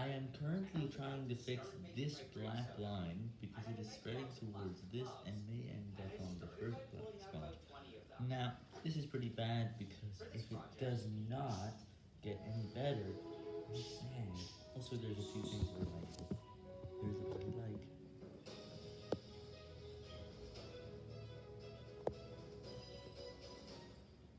I am currently trying to fix this black line because it is spreading towards this and may end up on the first black spot. Now, this is pretty bad because if it does not get any better,